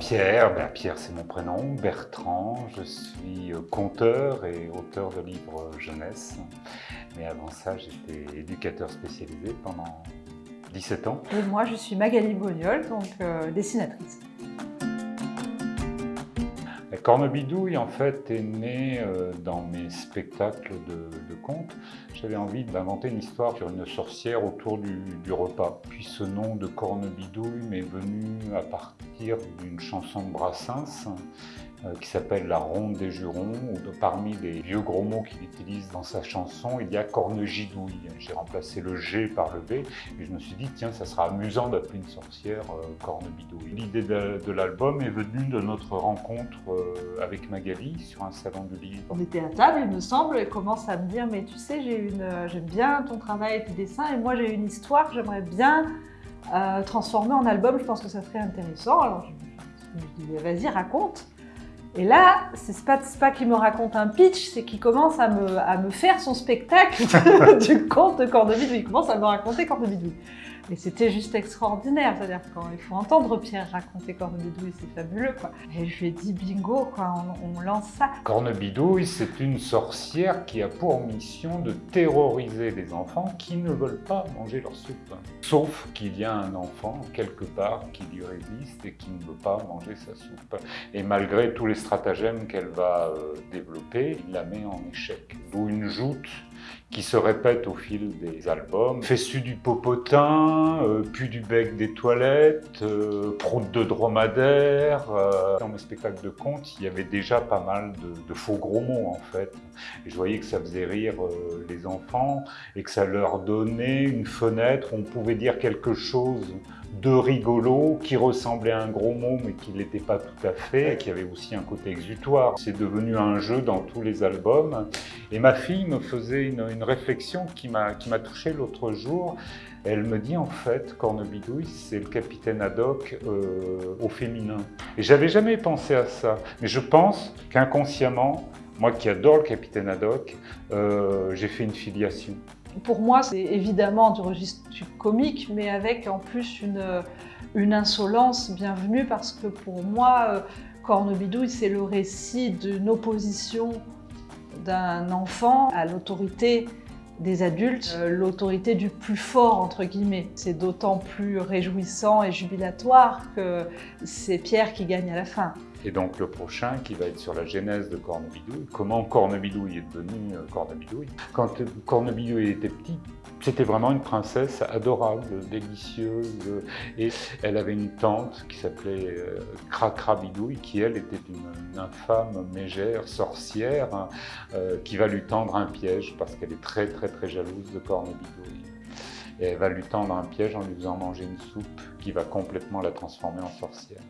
Pierre, ben, Pierre c'est mon prénom, Bertrand, je suis euh, conteur et auteur de livres jeunesse. Mais avant ça, j'étais éducateur spécialisé pendant 17 ans. Et moi, je suis Magali Bognol, donc euh, dessinatrice. Cornebidouille, en fait, est né euh, dans mes spectacles de, contes. J'avais envie d'inventer une histoire sur une sorcière autour du, du repas. Puis ce nom de Cornebidouille m'est venu à partir d'une chanson de Brassens qui s'appelle La Ronde des Jurons, où parmi les vieux gros mots qu'il utilise dans sa chanson, il y a cornegidouille. J'ai remplacé le G par le B, et je me suis dit, tiens, ça sera amusant d'appeler une sorcière euh, cornebidouille. L'idée de, l'album est venue de notre rencontre euh, avec Magali sur un salon de livre. On était à table, il me semble, et commence à me dire, mais tu sais, j'aime bien ton travail et tes dessins, et moi j'ai une histoire que j'aimerais bien transformer en album, je pense que ça serait intéressant. Alors je, je me dis, vas-y, raconte. Et là, c'est pas, pas qu'il me raconte un pitch, c'est qu'il commence à me, faire son spectacle du conte de Cornebidouille. Il commence à me raconter Cornebidouille. Et c'était juste extraordinaire, c'est-à-dire qu'il faut entendre Pierre raconter Cornebidouille, c'est fabuleux quoi. Et je lui ai dit bingo, quoi, on, lance ça. Cornebidouille, c'est une sorcière qui a pour mission de terroriser les enfants qui ne veulent pas manger leur soupe. Sauf qu'il y a un enfant quelque part qui lui résiste et qui ne veut pas manger sa soupe. Et malgré tous les stratagèmes qu'elle va euh, développer, il la met en échec. D'où une joute qui se répète au fil des albums. Fessu du popotin, euh, puis du bec des toilettes, euh, proute de dromadaire. Euh. Dans mes spectacles de contes, il y avait déjà pas mal de, faux gros mots en fait. Je voyais que ça faisait rire les enfants et que ça leur donnait une fenêtre où on pouvait dire quelque chose de rigolo qui ressemblait à un gros mot mais qui ne l'était pas tout à fait, et qui avait aussi un côté exutoire. C'est devenu un jeu dans tous les albums. Et ma fille me faisait une, réflexion qui m'a touché l'autre jour. Elle me dit en fait, Cornebidouille, c'est le capitaine Haddock euh, au féminin. Et j'avais jamais pensé à ça. Mais je pense qu'inconsciemment, moi qui adore le capitaine Haddock, euh, j'ai fait une filiation. Pour moi, c'est évidemment du registre comique, mais avec en plus une, insolence bienvenue parce que pour moi, euh, Cornebidouille, c'est le récit d'une opposition d'un enfant à l'autorité des adultes, euh, l'autorité du plus fort, entre guillemets. C'est d'autant plus réjouissant et jubilatoire que c'est Pierre qui gagne à la fin. Et donc le prochain qui va être sur la genèse de Cornebidouille, comment Cornebidouille est devenu euh, Cornebidouille. Quand Cornebidouille était petit, c'était vraiment une princesse adorable, délicieuse, et elle avait une tante qui s'appelait euh, Cracrabidouille, qui elle était une, infâme mégère, sorcière, hein, euh, qui va lui tendre un piège parce qu'elle est très très très jalouse de Cornebidouille. Et elle va lui tendre un piège en lui faisant manger une soupe qui va complètement la transformer en sorcière.